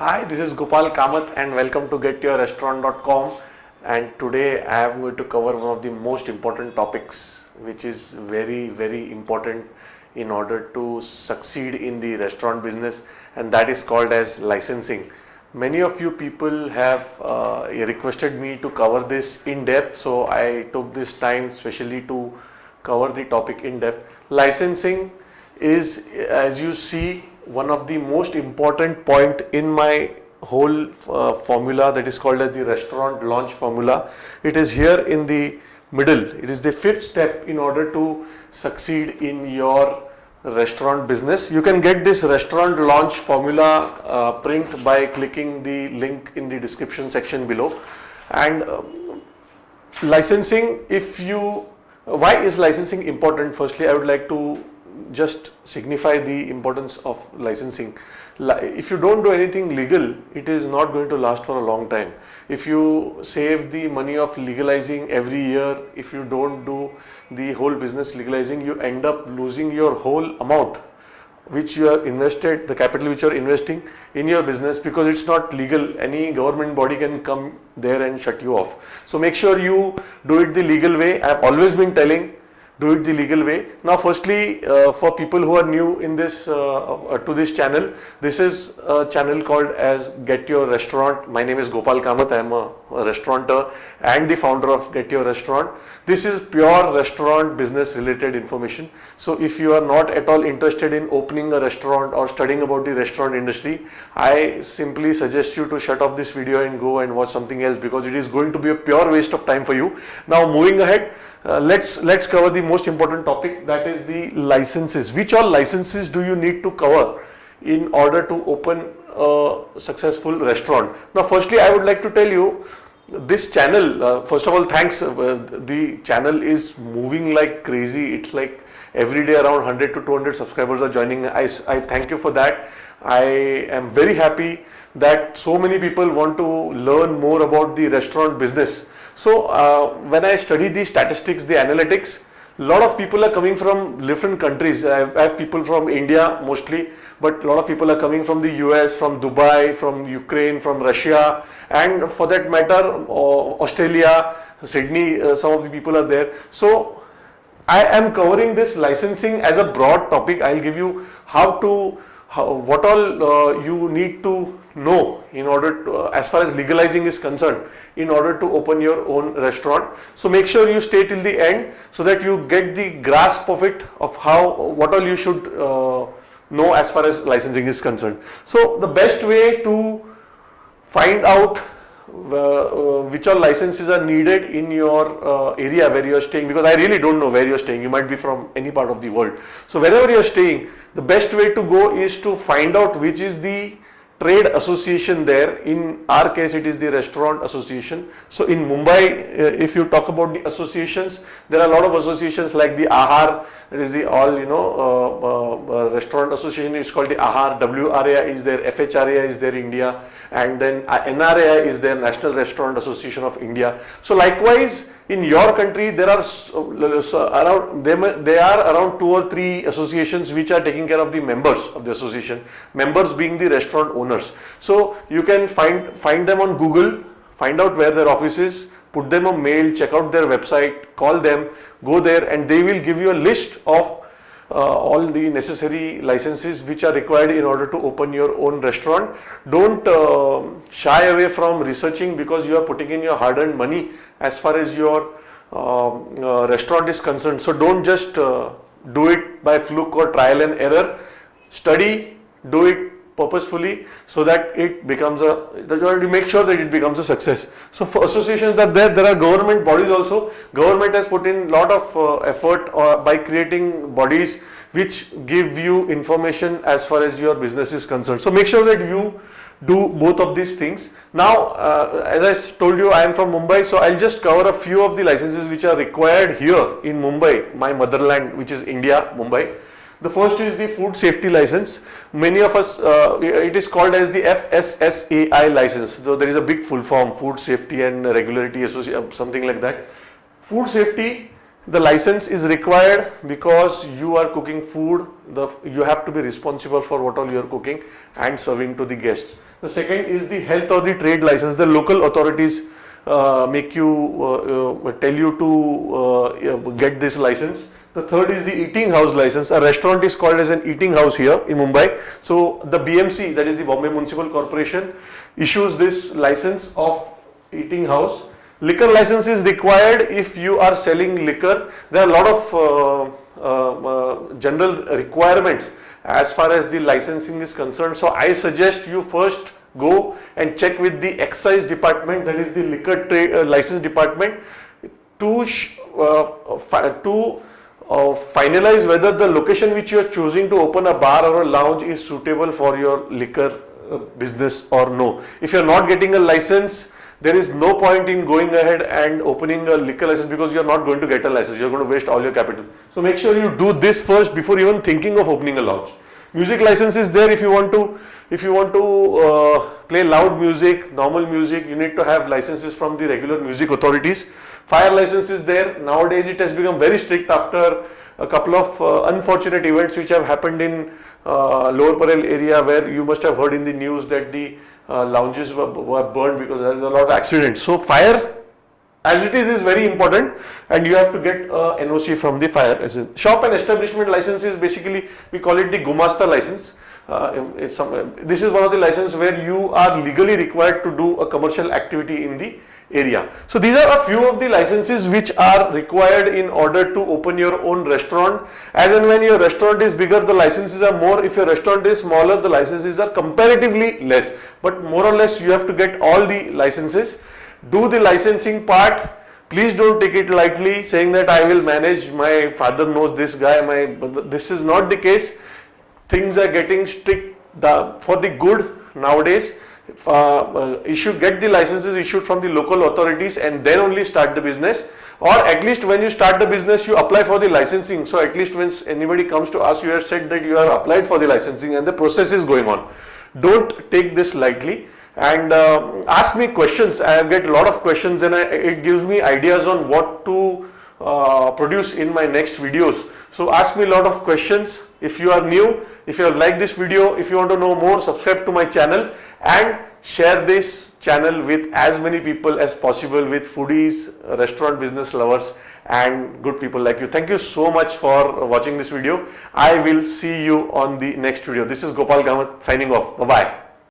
Hi, this is Gopal Kamath and welcome to getyourrestaurant.com and today I am going to cover one of the most important topics which is very very important in order to succeed in the restaurant business and that is called as licensing. Many of you people have uh, requested me to cover this in depth so I took this time specially to cover the topic in depth. Licensing is as you see one of the most important point in my whole uh, formula that is called as the restaurant launch formula. It is here in the middle. It is the fifth step in order to succeed in your restaurant business. You can get this restaurant launch formula uh, print by clicking the link in the description section below. And um, licensing, if you, why is licensing important? Firstly, I would like to just signify the importance of licensing. If you don't do anything legal, it is not going to last for a long time. If you save the money of legalizing every year, if you don't do the whole business legalizing, you end up losing your whole amount which you have invested, the capital which you are investing in your business because it's not legal. Any government body can come there and shut you off. So make sure you do it the legal way. I've always been telling do it the legal way. Now firstly uh, for people who are new in this uh, uh, to this channel, this is a channel called as Get Your Restaurant. My name is Gopal Kamath, I am a, a restaurateur and the founder of Get Your Restaurant. This is pure restaurant business related information. So if you are not at all interested in opening a restaurant or studying about the restaurant industry, I simply suggest you to shut off this video and go and watch something else because it is going to be a pure waste of time for you. Now moving ahead, uh, let's let's cover the most important topic that is the licenses. Which all licenses do you need to cover in order to open a successful restaurant? Now firstly I would like to tell you this channel uh, first of all thanks uh, the channel is moving like crazy it's like every day around 100 to 200 subscribers are joining I, I thank you for that I am very happy that so many people want to learn more about the restaurant business so uh, when I study the statistics, the analytics, a lot of people are coming from different countries. I have, I have, people from India mostly, but a lot of people are coming from the US, from Dubai, from Ukraine, from Russia, and for that matter, uh, Australia, Sydney, uh, some of the people are there. So I am covering this licensing as a broad topic. I'll give you how to, how, what all uh, you need to know in order to, uh, as far as legalizing is concerned in order to open your own restaurant. So make sure you stay till the end so that you get the grasp of it of how what all you should uh, know as far as licensing is concerned. So the best way to find out uh, which all licenses are needed in your uh, area where you are staying because I really don't know where you are staying. You might be from any part of the world. So wherever you are staying, the best way to go is to find out which is the trade association there. In our case, it is the restaurant association. So in Mumbai, uh, if you talk about the associations, there are a lot of associations like the AHAR, it is the all, you know, uh, uh, uh restaurant association is called the AHAR, WRA is there, FHRA is there India, and then uh, NRA is there, National Restaurant Association of India. So likewise, in your country, there are around they are around two or three associations which are taking care of the members of the association. Members being the restaurant owners. So you can find find them on Google, find out where their office is, put them a mail, check out their website, call them, go there, and they will give you a list of uh, all the necessary licenses which are required in order to open your own restaurant. Don't uh, shy away from researching because you are putting in your hard-earned money as far as your um, uh, restaurant is concerned. So don't just uh, do it by fluke or trial and error. Study, do it purposefully so that it becomes a, you make sure that it becomes a success. So for associations are there, there are government bodies also. Government has put in lot of uh, effort uh, by creating bodies which give you information as far as your business is concerned. So make sure that you do both of these things. Now, uh, as I told you, I am from Mumbai, so I'll just cover a few of the licenses which are required here in Mumbai, my motherland, which is India, Mumbai. The first is the food safety license. Many of us, uh, it is called as the FSSAI license. So there is a big full form, Food Safety and Regularity Association, uh, something like that. Food safety, the license is required because you are cooking food. The, you have to be responsible for what all you are cooking and serving to the guests. The second is the health or the trade license. The local authorities uh, make you uh, uh, tell you to uh, get this license. The third is the eating house license. A restaurant is called as an eating house here in Mumbai. So the BMC, that is the Bombay Municipal Corporation, issues this license of eating house. Liquor license is required if you are selling liquor. There are a lot of uh, uh, uh, general requirements as far as the licensing is concerned. So I suggest you first go and check with the excise department that is the liquor uh, license department to uh, to uh, finalize whether the location which you are choosing to open a bar or a lounge is suitable for your liquor uh, business or no. If you are not getting a license, there is no point in going ahead and opening a liquor license because you are not going to get a license. You are going to waste all your capital. So make sure you do this first before even thinking of opening a lounge. Music license is there if you want to if you want to uh, play loud music, normal music, you need to have licenses from the regular music authorities. Fire license is there. Nowadays it has become very strict after a couple of uh, unfortunate events which have happened in uh, Lower Parel area where you must have heard in the news that the uh, lounges were, were burned because there is a lot of accidents. So fire as it is is very important and you have to get a NOC from the fire. Shop and establishment license is basically we call it the Gumasta license. Uh, some, this is one of the licenses where you are legally required to do a commercial activity in the area. So these are a few of the licenses which are required in order to open your own restaurant. As and when your restaurant is bigger, the licenses are more. If your restaurant is smaller, the licenses are comparatively less. But more or less you have to get all the licenses. Do the licensing part. Please don't take it lightly saying that I will manage, my father knows this guy, my this is not the case. Things are getting strict the, for the good nowadays uh, uh, issue, get the licenses issued from the local authorities and then only start the business or at least when you start the business you apply for the licensing. So at least when anybody comes to us you have said that you have applied for the licensing and the process is going on. Don't take this lightly and uh, ask me questions. I get a lot of questions and I, it gives me ideas on what to uh, produce in my next videos. So ask me a lot of questions. If you are new, if you have liked this video, if you want to know more, subscribe to my channel and share this channel with as many people as possible with foodies, restaurant business lovers and good people like you. Thank you so much for watching this video. I will see you on the next video. This is Gopal Kamath signing off. Bye-bye.